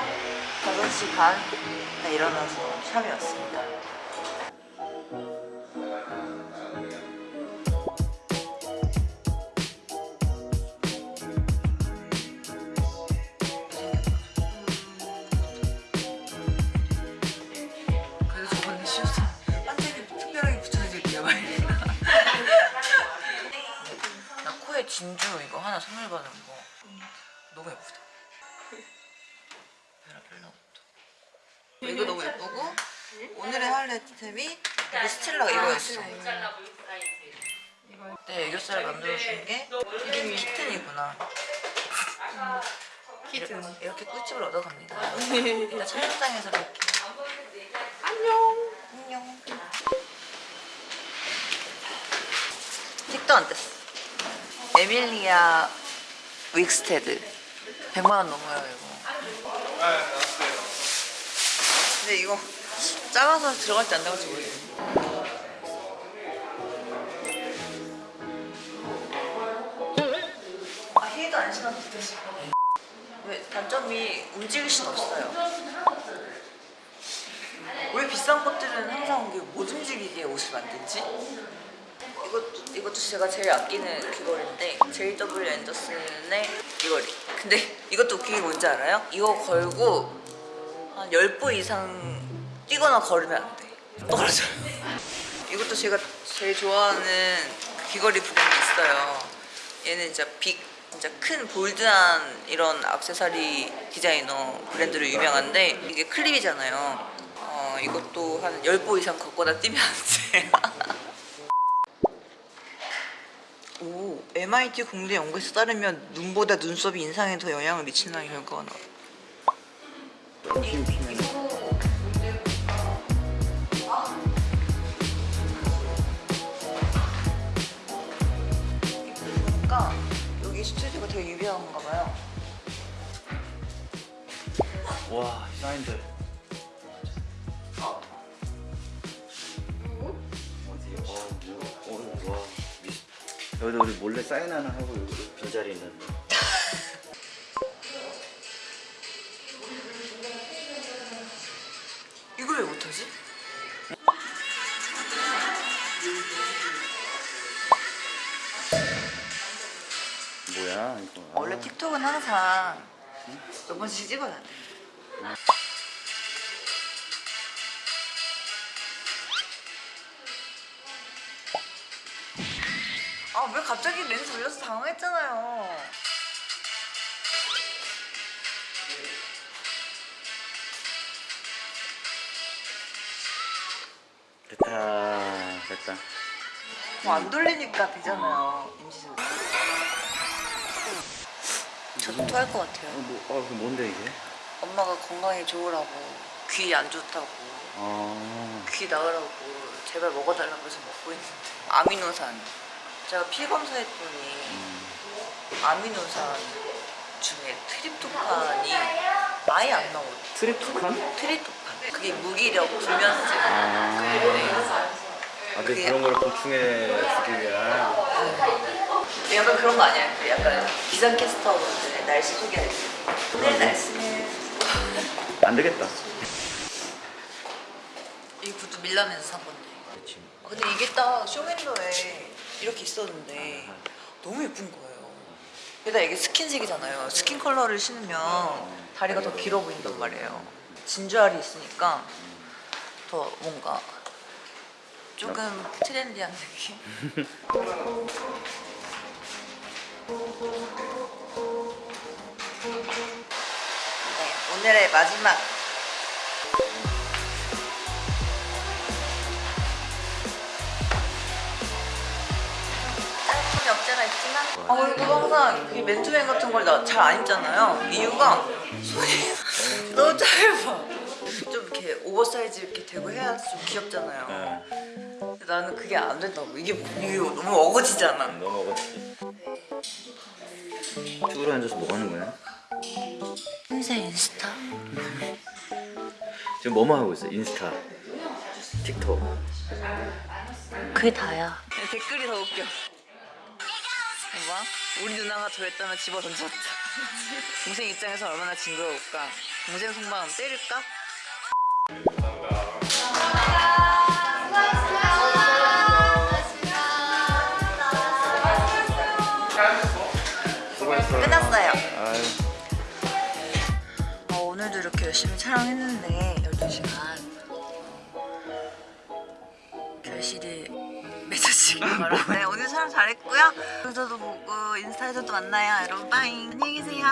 5시 반에 일어나서 샵에 왔습니다. 진주 이거 하나 선물 받은 거 너무 예쁘다. 베라벨라부터. 이거 너무 예쁘고 오늘의 하이라이트템이 이거 스틸라가 이거였어. 네, 애교살을 만들어준 게 이름이 키튼이구나. 키튼. 이렇게 꿀팁을 얻어갑니다. 일단 촬영장에서 뵐게요. 안녕. 안녕. 틱도 안 뗐어. 에밀리아 윅스테드. 100만원 넘어요, 이거. 근데 이거 작아서 들어갈지 안 들어갈지 모르겠네. 아, 힐도 안 신어도 되지. 왜 단점이 움직일 수는 없어요. 왜 비싼 것들은 항상 못 움직이게 옷을 만들지? 이것도, 이것도 제가 제일 아끼는 귀걸이인데 JW 앤더슨의 귀걸이 근데 이것도 웃긴 게 뭔지 알아요? 이거 걸고 한 10보 이상 뛰거나 걸으면 안 돼. 떨어져요. 이것도 제가 제일 좋아하는 그 귀걸이 브랜드 있어요. 얘는 진짜 빅, 진짜 큰 볼드한 이런 액세서리 디자이너 브랜드로 유명한데 이게 클립이잖아요. 어, 이것도 한 10보 이상 걷거나 뛰면 안 돼. 오, MIT 공대 연구에서 따르면 눈보다 눈썹이 인상에 더 영향을 미친다는 결과가 나 와. 보니까 여기 스튜디오가 되게 유명한가 봐요. 와 사인들? 어, 뭐, 어, 여기도 우리 몰래 사인 하나 하고 여기 빈자리 있는데 원래 틱톡은 항상 몇 번씩 찍어야 돼. 아왜 갑자기 렌즈 올려서 당황했잖아요. 됐다 됐다 뭐 안 돌리니까 되잖아요. 임시수. 저도 토할 것 어, 같아요. 뭐, 아, 그 뭔데 이게? 엄마가 건강에 좋으라고 귀 안 좋다고 아 귀 나으라고 제발 먹어달라고 해서 먹고 있는데 아미노산 제가 피 검사했더니 아미노산 중에 트립토판이 아예 안 나오고 트립토칸? 트립토판 그게 무기력 불면증 아, 네. 아 근데 그게- 그런 걸 보충해 주기 위한 약간 그런 거 아니야? 그 약간 기상캐스터분들의 날씨 소개할 때 오늘 날씨는 안 되겠다 이 구두 밀라면서 산 건데 그치. 근데 이게 딱 쇼윈도에 이렇게 있었는데 너무 예쁜 거예요. 게다가 이게 스킨색이잖아요. 스킨 컬러를 신으면 다리가 더 길어 보인단 말이에요. 진주알이 있으니까 더 뭔가 조금 트렌디한 느낌? 오늘의 마지막. 짧은 없잖아 있지만. 아 그리고 항상 이 맨투맨 같은 걸잘안 입잖아요. 이유가 손이 너무 짧아. 좀 이렇게 오버사이즈 이렇게 되고 해야 좀 귀엽잖아요. 네. 근데 나는 그게 안 된다고. 이게 이게 너무 어거지잖아. 너무 어거지. 쭈그려 앉아서 뭐 하는 거야? 인생 인스타 지금 뭐뭐 하고 있어? 인스타 틱톡 그게 다야 댓글이 더 웃겨 봐봐 우리 누나가 저랬다면 집어 던졌다 동생 입장에서 얼마나 징그러울까? 동생 속마음 때릴까? 열심히 촬영했는데 12시간 결실이 맺어지길 바랍니다. 네, 오늘 촬영 잘했고요. 여기서도 보고 인스타에서도 만나요. 여러분 빠잉. 안녕히 계세요.